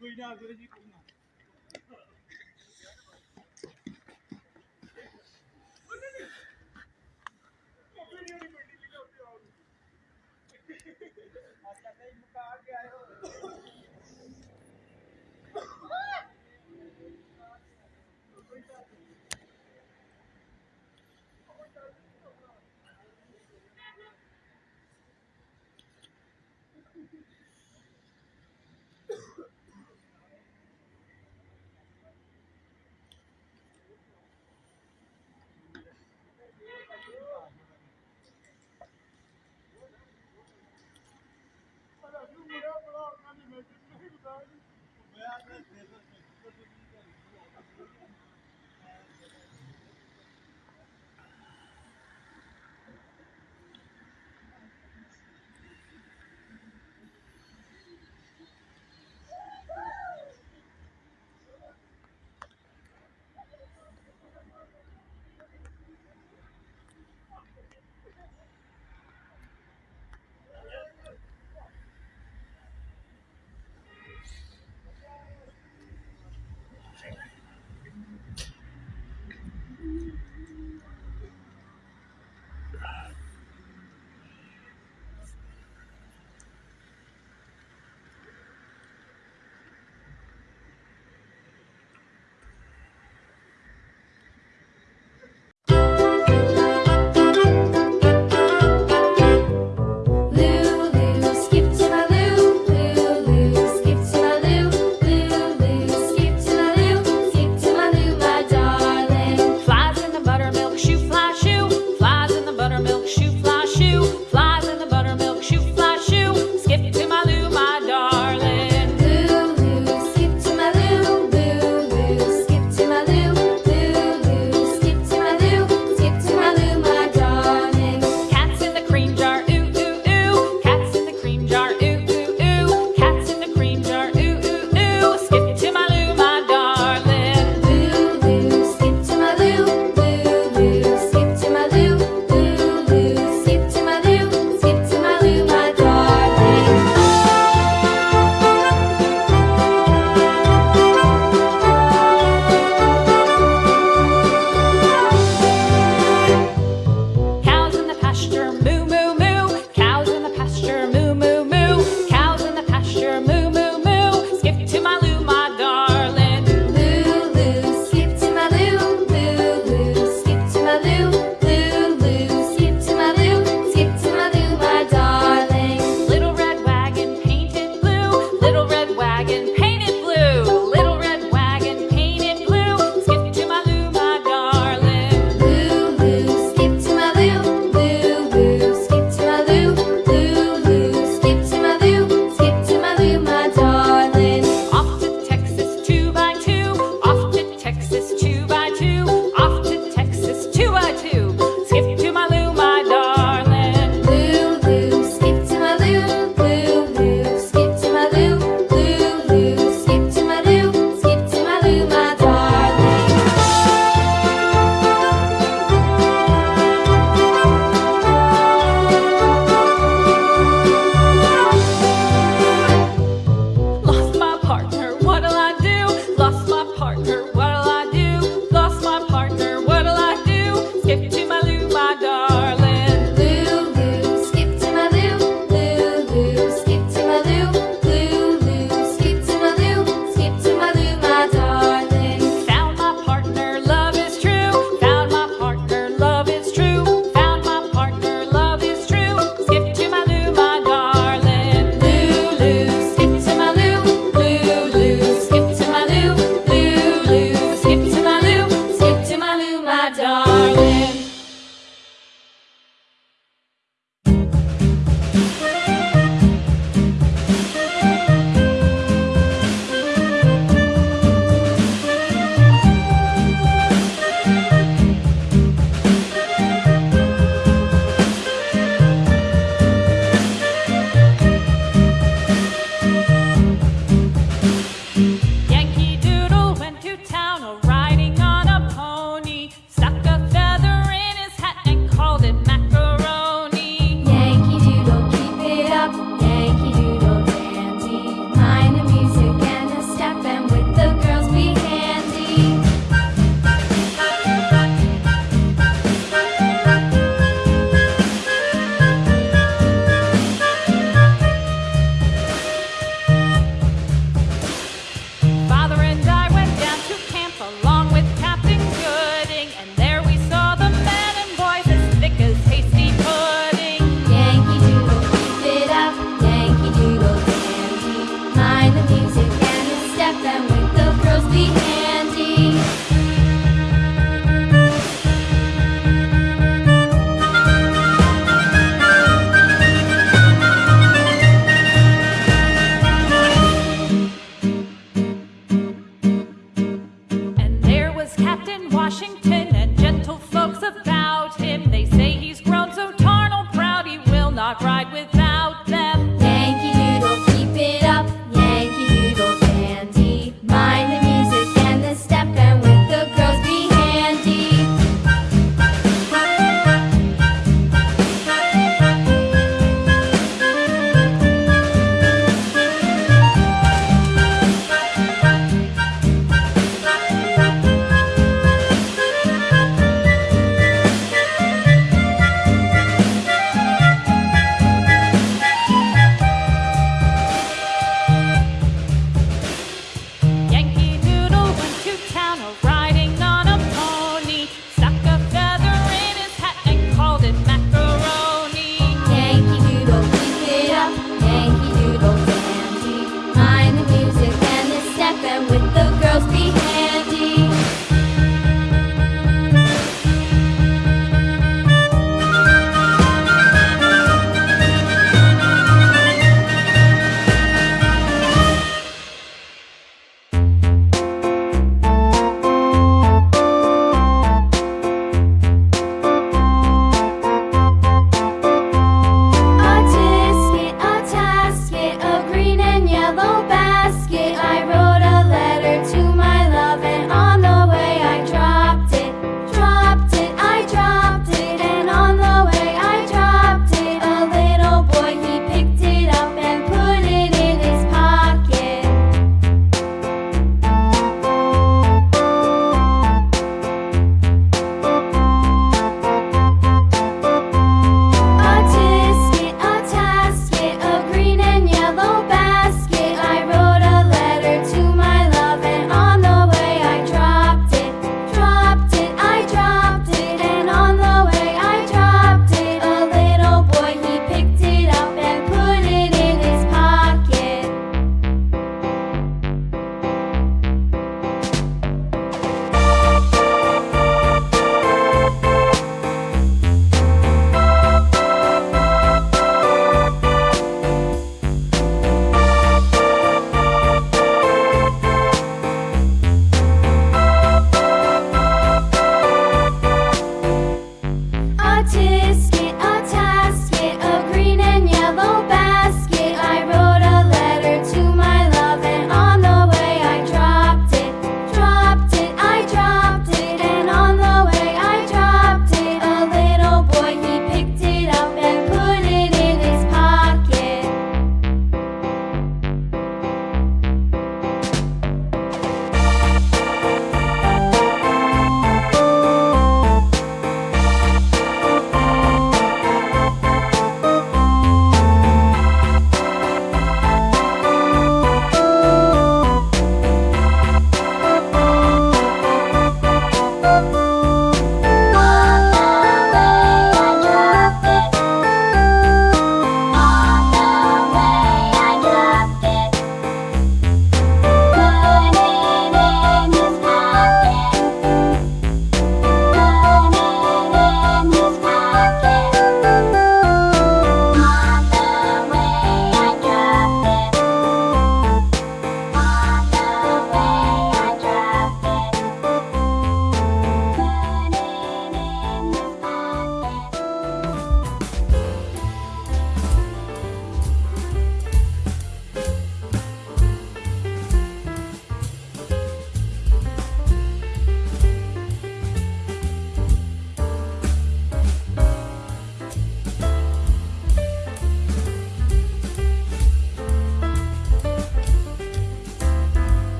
Cuidado, cuidado. अच्छा नहीं मुका ਮੈਂ ਤੇ ਦਿਲ ਵਿੱਚ ਕੁਝ ਨਹੀਂ ਕਰਦਾ